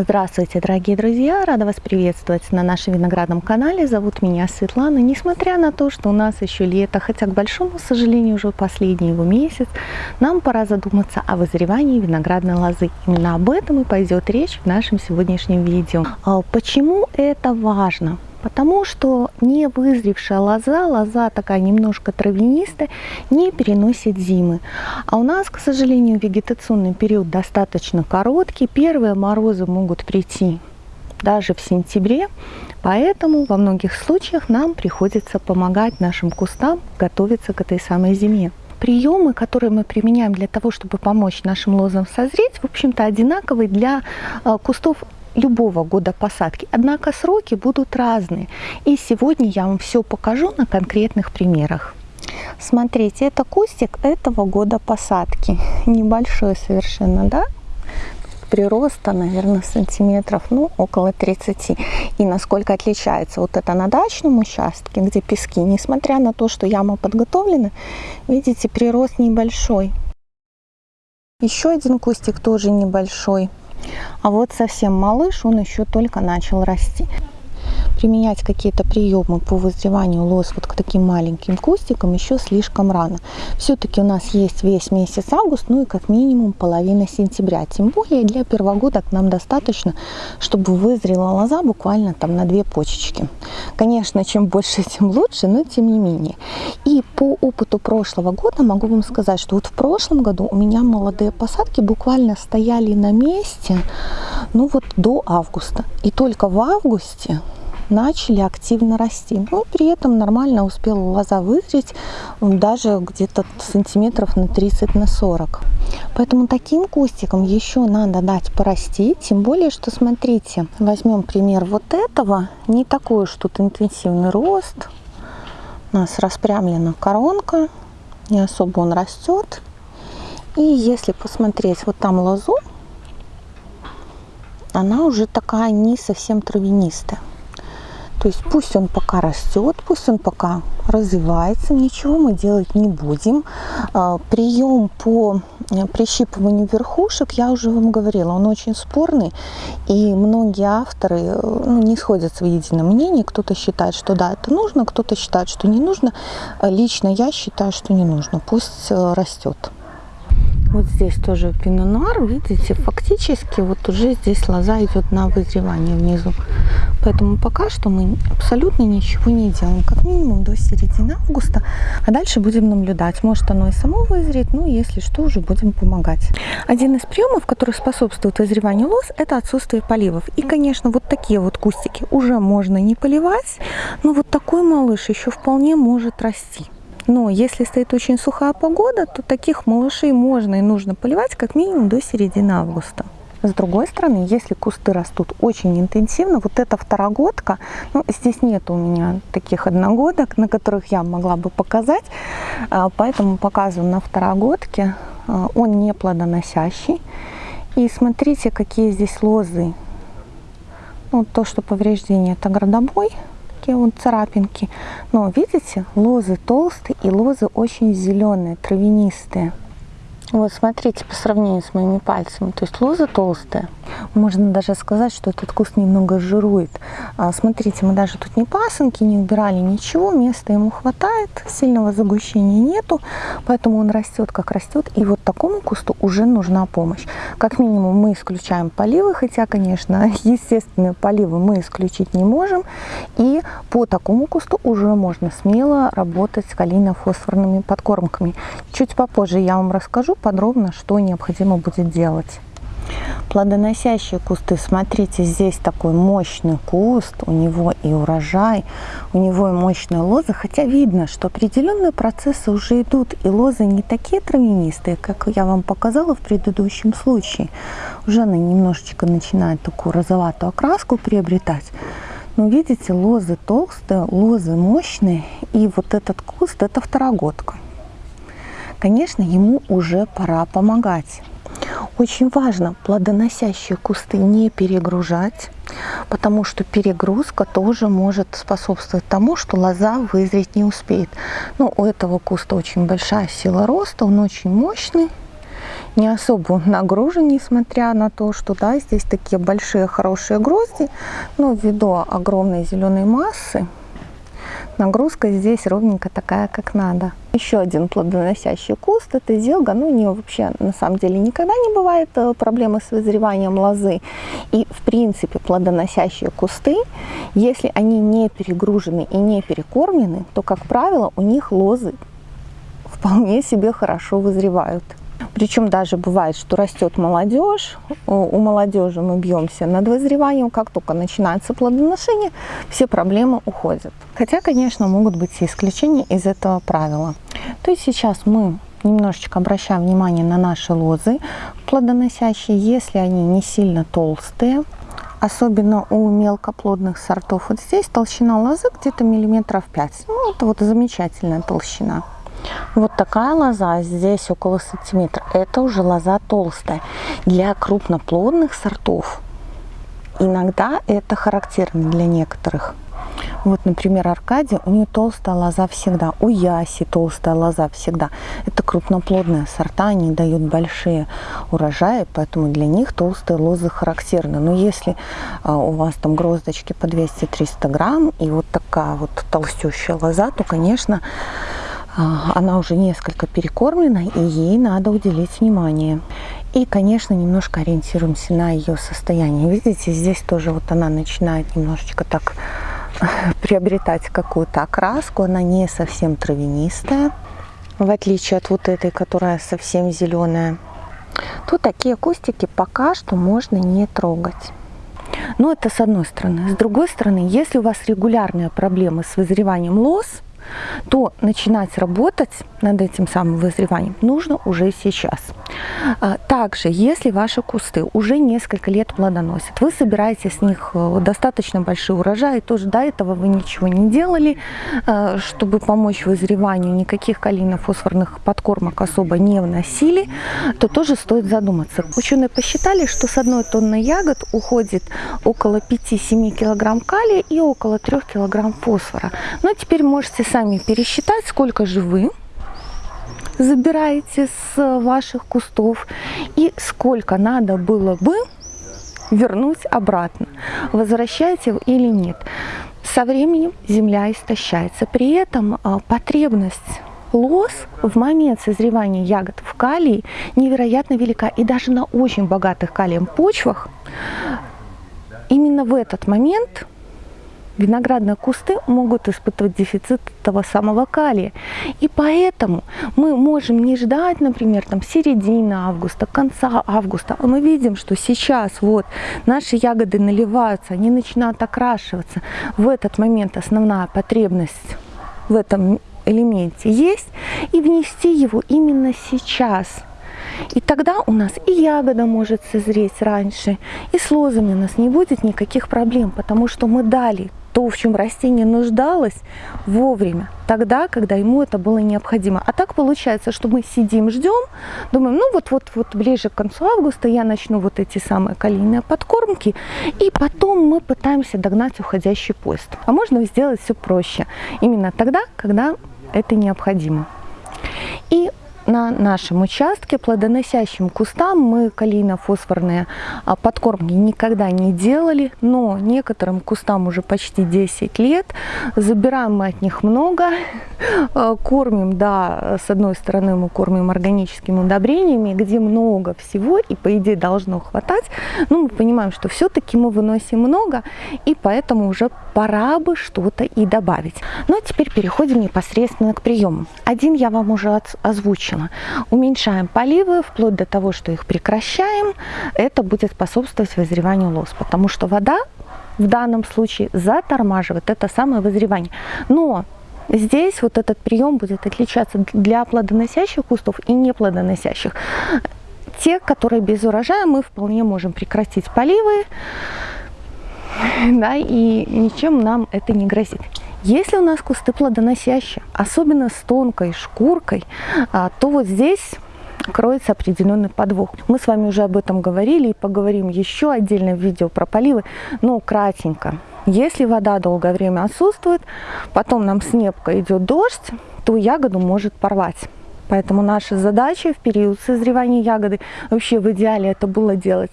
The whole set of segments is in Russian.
Здравствуйте, дорогие друзья! Рада вас приветствовать на нашем виноградном канале. Зовут меня Светлана. Несмотря на то, что у нас еще лето, хотя, к большому сожалению, уже последний его месяц, нам пора задуматься о вызревании виноградной лозы. Именно об этом и пойдет речь в нашем сегодняшнем видео. А почему это важно? Потому что не вызревшая лоза, лоза такая немножко травянистая, не переносит зимы. А у нас, к сожалению, вегетационный период достаточно короткий. Первые морозы могут прийти даже в сентябре. Поэтому во многих случаях нам приходится помогать нашим кустам готовиться к этой самой зиме приемы, которые мы применяем для того, чтобы помочь нашим лозам созреть, в общем-то, одинаковые для а, кустов любого года посадки. Однако сроки будут разные. И сегодня я вам все покажу на конкретных примерах. Смотрите, это кустик этого года посадки. Небольшой совершенно, да? прироста, наверное, сантиметров, ну, около 30. И насколько отличается вот это на дачном участке, где пески, несмотря на то, что яма подготовлена, видите, прирост небольшой. Еще один кустик тоже небольшой. А вот совсем малыш, он еще только начал расти применять какие-то приемы по вызреванию лоз вот к таким маленьким кустикам еще слишком рано. Все-таки у нас есть весь месяц август, ну и как минимум половина сентября. Тем более для первогодок нам достаточно, чтобы вызрела лоза буквально там на две почечки. Конечно, чем больше, тем лучше, но тем не менее. И по опыту прошлого года могу вам сказать, что вот в прошлом году у меня молодые посадки буквально стояли на месте, ну вот до августа. И только в августе начали активно расти. Но при этом нормально успела лоза вызреть даже где-то сантиметров на 30 на 40. Поэтому таким кустикам еще надо дать порасти. Тем более, что смотрите, возьмем пример вот этого. Не такой уж тут интенсивный рост. У нас распрямлена коронка. Не особо он растет. И если посмотреть вот там лозу, она уже такая не совсем травянистая. То есть пусть он пока растет, пусть он пока развивается, ничего мы делать не будем. А, прием по э, прищипыванию верхушек, я уже вам говорила, он очень спорный, и многие авторы э, ну, не сходятся в едином мнении. Кто-то считает, что да, это нужно, кто-то считает, что не нужно. Лично я считаю, что не нужно, пусть э, растет. Вот здесь тоже пинонуар, видите, фактически вот уже здесь лоза идет на вызревание внизу. Поэтому пока что мы абсолютно ничего не делаем, как минимум до середины августа, а дальше будем наблюдать. Может оно и само вызреет, ну если что, уже будем помогать. Один из приемов, который способствует вызреванию лоз, это отсутствие поливов. И, конечно, вот такие вот кустики уже можно не поливать, но вот такой малыш еще вполне может расти. Но если стоит очень сухая погода, то таких малышей можно и нужно поливать как минимум до середины августа. С другой стороны, если кусты растут очень интенсивно, вот эта второгодка, ну, здесь нет у меня таких одногодок, на которых я могла бы показать, а, поэтому показываю на второгодке. А, он не плодоносящий. И смотрите, какие здесь лозы. Ну, то, что повреждение, это градобой такие вот царапинки. Но видите, лозы толстые и лозы очень зеленые, травянистые. Вот смотрите по сравнению с моими пальцами, то есть лоза толстая. Можно даже сказать, что этот куст немного жирует. А, смотрите, мы даже тут не пасынки не убирали, ничего, места ему хватает, сильного загущения нету, поэтому он растет как растет. И вот такому кусту уже нужна помощь. Как минимум мы исключаем поливы, хотя, конечно, естественные поливы мы исключить не можем. И по такому кусту уже можно смело работать с калийно-фосфорными подкормками. Чуть попозже я вам расскажу подробно, что необходимо будет делать. Плодоносящие кусты, смотрите, здесь такой мощный куст, у него и урожай, у него и мощная лоза, хотя видно, что определенные процессы уже идут, и лозы не такие травянистые, как я вам показала в предыдущем случае. Уже она немножечко начинает такую розоватую окраску приобретать. Но видите, лозы толстые, лозы мощные, и вот этот куст, это второгодка. Конечно, ему уже пора помогать. Очень важно плодоносящие кусты не перегружать, потому что перегрузка тоже может способствовать тому, что лоза вызреть не успеет. Но у этого куста очень большая сила роста, он очень мощный. не особо нагружен, несмотря на то, что да, здесь такие большие хорошие грозди, но ввиду огромной зеленой массы, нагрузка здесь ровненько такая, как надо. Еще один плодоносящий куст – это зелга. Ну, у нее вообще на самом деле никогда не бывает э, проблемы с вызреванием лозы. И, в принципе, плодоносящие кусты, если они не перегружены и не перекормлены, то, как правило, у них лозы вполне себе хорошо вызревают. Причем даже бывает, что растет молодежь, у молодежи мы бьемся над вызреванием, как только начинается плодоношение, все проблемы уходят. Хотя, конечно, могут быть и исключения из этого правила. То есть сейчас мы немножечко обращаем внимание на наши лозы плодоносящие, если они не сильно толстые, особенно у мелкоплодных сортов. Вот здесь толщина лозы где-то миллиметров 5. Ну, это вот замечательная толщина. Вот такая лоза, здесь около сантиметра, это уже лоза толстая. Для крупноплодных сортов иногда это характерно для некоторых. Вот, например, Аркадия, у нее толстая лоза всегда, у Яси толстая лоза всегда. Это крупноплодные сорта, они дают большие урожаи, поэтому для них толстые лозы характерны. Но если а, у вас там гроздочки по 200-300 грамм и вот такая вот толстющая лоза, то, конечно, она уже несколько перекормлена, и ей надо уделить внимание. И, конечно, немножко ориентируемся на ее состояние. Видите, здесь тоже вот она начинает немножечко так приобретать какую-то окраску. Она не совсем травянистая, в отличие от вот этой, которая совсем зеленая. Тут такие кустики пока что можно не трогать. Но это с одной стороны. С другой стороны, если у вас регулярные проблемы с вызреванием лоз, то начинать работать над этим самым вызреванием нужно уже сейчас. А, также, если ваши кусты уже несколько лет плодоносят, вы собираете с них э, достаточно большие урожаи, тоже до этого вы ничего не делали, э, чтобы помочь вызреванию, никаких калийно-фосфорных подкормок особо не вносили, то тоже стоит задуматься. Ученые посчитали, что с одной тонны ягод уходит около 5-7 килограмм калия и около 3 килограмм фосфора. Но теперь можете сами пересчитать, сколько же вы забираете с ваших кустов и сколько надо было бы вернуть обратно, возвращаете или нет. Со временем земля истощается. При этом а, потребность лоз в момент созревания ягод в калии невероятно велика. И даже на очень богатых калием почвах именно в этот момент виноградные кусты могут испытывать дефицит того самого калия. И поэтому мы можем не ждать, например, там середины августа, конца августа. А мы видим, что сейчас вот наши ягоды наливаются, они начинают окрашиваться. В этот момент основная потребность в этом элементе есть. И внести его именно сейчас – и тогда у нас и ягода может созреть раньше, и с лозами у нас не будет никаких проблем, потому что мы дали то, в чем растение нуждалось, вовремя, тогда, когда ему это было необходимо. А так получается, что мы сидим, ждем, думаем, ну вот-вот-вот ближе к концу августа я начну вот эти самые калийные подкормки, и потом мы пытаемся догнать уходящий поезд. А можно сделать все проще, именно тогда, когда это необходимо. И на нашем участке плодоносящим кустам мы калийно-фосфорные а, подкормки никогда не делали, но некоторым кустам уже почти 10 лет. Забираем мы от них много, а, кормим, да, с одной стороны мы кормим органическими удобрениями, где много всего и по идее должно хватать, но мы понимаем, что все-таки мы выносим много и поэтому уже пора бы что-то и добавить. Ну а теперь переходим непосредственно к приему. Один я вам уже озвучила закончила. Уменьшаем поливы вплоть до того, что их прекращаем. Это будет способствовать вызреванию лоз, потому что вода в данном случае затормаживает это самое вызревание. Но здесь вот этот прием будет отличаться для плодоносящих кустов и неплодоносящих. Те, которые без урожая, мы вполне можем прекратить поливы, да, и ничем нам это не грозит. Если у нас кусты плодоносящие, особенно с тонкой шкуркой, а, то вот здесь кроется определенный подвох. Мы с вами уже об этом говорили и поговорим еще отдельно в видео про поливы, но кратенько. Если вода долгое время отсутствует, потом нам с небка идет дождь, то ягоду может порвать. Поэтому наша задача в период созревания ягоды, вообще в идеале это было делать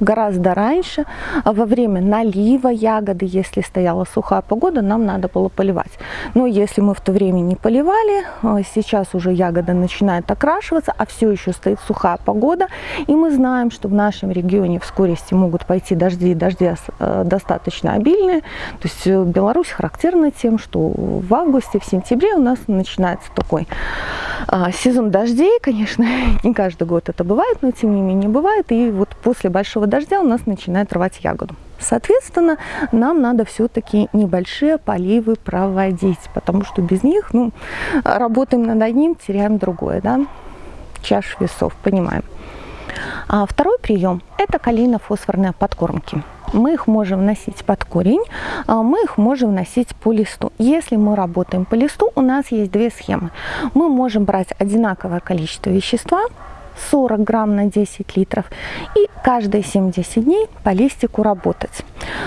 гораздо раньше, а во время налива ягоды, если стояла сухая погода, нам надо было поливать. Но если мы в то время не поливали, а, сейчас уже ягода начинает окрашиваться, а все еще стоит сухая погода, и мы знаем, что в нашем регионе в скорости могут пойти дожди, дожди э, достаточно обильные. То есть э, Беларусь характерна тем, что в августе, в сентябре у нас начинается такой сезон дождей, конечно, не каждый год это бывает, но тем не менее бывает, и вот после большого дождя у нас начинает рвать ягоду. Соответственно, нам надо все-таки небольшие поливы проводить, потому что без них, ну, работаем над одним, теряем другое, да, чаш весов, понимаем. А второй прием – это калийно-фосфорные подкормки. Мы их можем вносить под корень, а мы их можем вносить по листу. Если мы работаем по листу, у нас есть две схемы. Мы можем брать одинаковое количество вещества, 40 грамм на 10 литров и каждые 7-10 дней по листику работать.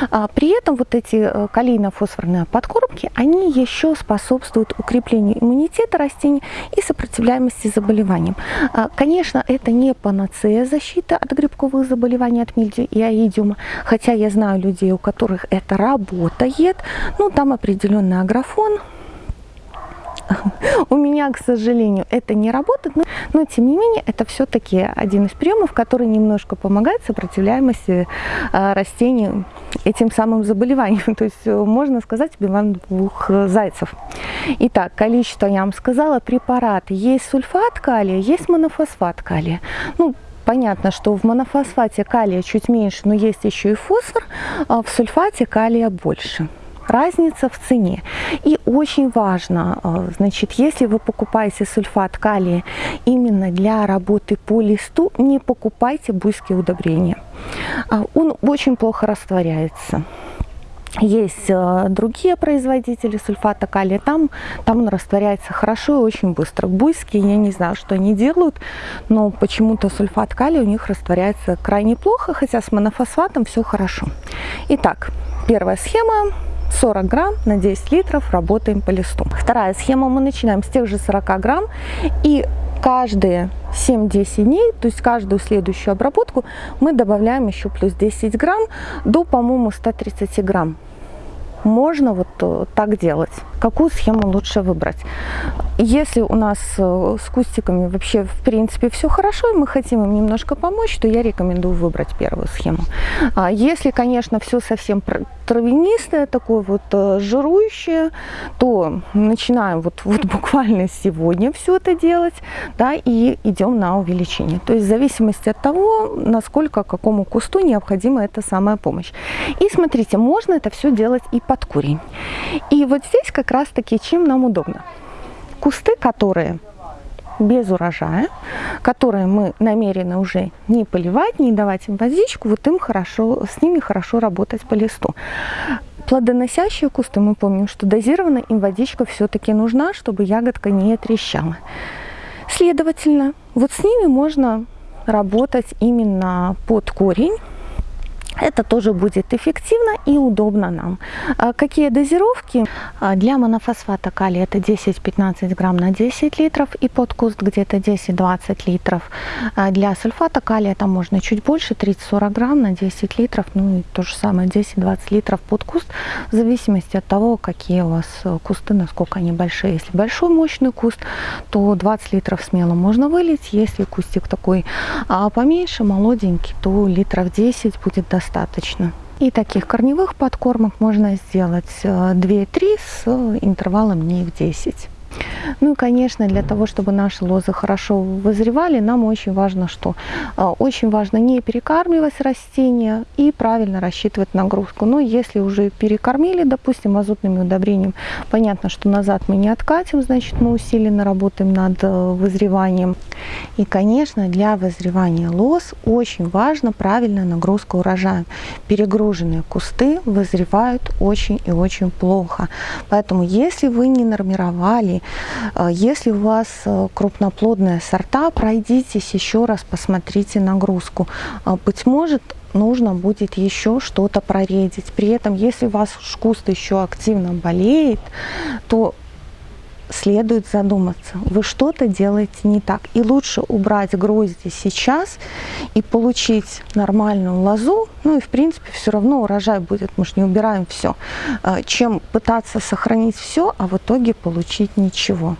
А при этом вот эти э, калийно-фосфорные подкормки, они еще способствуют укреплению иммунитета растений и сопротивляемости заболеваниям. А, конечно, это не панацея защиты от грибковых заболеваний, от мильдию и аидиума, хотя я знаю людей, у которых это работает, ну там определенный агрофон, у меня, к сожалению, это не работает, но, но тем не менее это все-таки один из приемов, который немножко помогает сопротивляемости э, растений этим самым заболеваниям. То есть э, можно сказать, убиваем двух э, зайцев. Итак, количество, я вам сказала, препараты. Есть сульфат калия, есть монофосфат калия. Ну, Понятно, что в монофосфате калия чуть меньше, но есть еще и фосфор, а в сульфате калия больше разница в цене. И очень важно, э, значит, если вы покупаете сульфат калия именно для работы по листу, не покупайте буйские удобрения. А, он очень плохо растворяется. Есть э, другие производители сульфата калия, там, там он растворяется хорошо и очень быстро. Буйские, я не знаю, что они делают, но почему-то сульфат калия у них растворяется крайне плохо, хотя с монофосфатом все хорошо. Итак, первая схема 40 грамм на 10 литров работаем по листу. Вторая схема, мы начинаем с тех же 40 грамм и каждые 7-10 дней, то есть каждую следующую обработку мы добавляем еще плюс 10 грамм до, по-моему, 130 грамм можно вот э, так делать. Какую схему лучше выбрать? Если у нас э, с кустиками вообще в принципе все хорошо, и мы хотим им немножко помочь, то я рекомендую выбрать первую схему. А если, конечно, все совсем травянистое, такое вот э, жирующее, то начинаем вот, вот буквально сегодня все это делать, да, и идем на увеличение. То есть в зависимости от того, насколько какому кусту необходима эта самая помощь. И смотрите, можно это все делать и под корень. И вот здесь как раз таки чем нам удобно. Кусты, которые без урожая, которые мы намерены уже не поливать, не давать им водичку, вот им хорошо, с ними хорошо работать по листу. Плодоносящие кусты, мы помним, что дозированно им водичка все-таки нужна, чтобы ягодка не трещала. Следовательно, вот с ними можно работать именно под корень, это тоже будет эффективно и удобно нам. А какие дозировки? А, для монофосфата калия это 10-15 грамм на 10 литров и под куст где-то 10-20 литров. А для сульфата калия там можно чуть больше, 30-40 грамм на 10 литров. Ну и то же самое 10-20 литров под куст, в зависимости от того, какие у вас кусты, насколько они большие. Если большой мощный куст, то 20 литров смело можно вылить. Если кустик такой поменьше, молоденький, то литров 10 будет достаточно достаточно. И таких корневых подкормок можно сделать 2-3 э, с интервалом дней в 10. Ну и, конечно, для того, чтобы наши лозы хорошо вызревали, нам очень важно, что а, очень важно не перекармливать растения и правильно рассчитывать нагрузку. Но если уже перекормили, допустим, азотными удобрениями, понятно, что назад мы не откатим, значит, мы усиленно работаем над э, вызреванием. И, конечно, для вызревания лоз очень важно правильная нагрузка урожая. Перегруженные кусты вызревают очень и очень плохо. Поэтому, если вы не нормировали Э, если у вас э, крупноплодные сорта, пройдитесь еще раз, посмотрите нагрузку. Э, быть может, нужно будет еще что-то проредить. При этом, если у вас куст еще активно болеет, то следует задуматься. Вы что-то делаете не так. И лучше убрать грозди сейчас и получить нормальную лозу. Ну и в принципе все равно урожай будет, мы же не убираем все. Чем пытаться сохранить все, а в итоге получить ничего.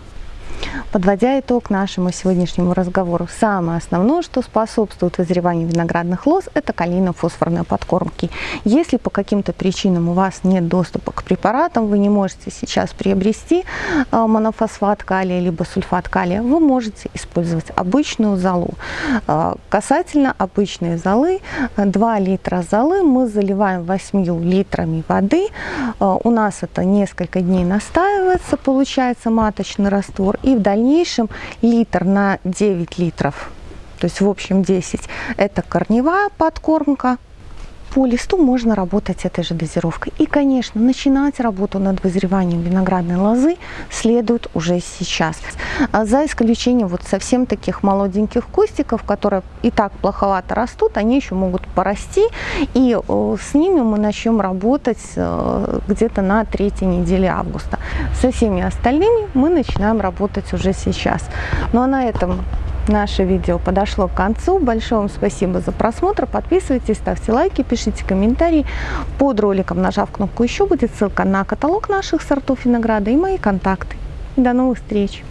Подводя итог нашему сегодняшнему разговору, самое основное, что способствует вызреванию виноградных лоз, это калийно-фосфорные подкормки. Если по каким-то причинам у вас нет доступа к препаратам, вы не можете сейчас приобрести а, монофосфат калия либо сульфат калия, вы можете использовать обычную золу. А, касательно обычной золы, 2 литра золы мы заливаем 8 литрами воды. У нас это несколько дней настаивается, получается маточный раствор, и в дальнейшем литр на 9 литров, то есть в общем 10, это корневая подкормка, по листу можно работать этой же дозировкой. И, конечно, начинать работу над вызреванием виноградной лозы следует уже сейчас. А за исключением вот совсем таких молоденьких кустиков, которые и так плоховато растут, они еще могут порасти, и с ними мы начнем работать э, где-то на третьей неделе августа. Со всеми остальными мы начинаем работать уже сейчас. Ну а на этом Наше видео подошло к концу. Большое вам спасибо за просмотр. Подписывайтесь, ставьте лайки, пишите комментарии. Под роликом, нажав кнопку «Еще», будет ссылка на каталог наших сортов винограда и мои контакты. До новых встреч!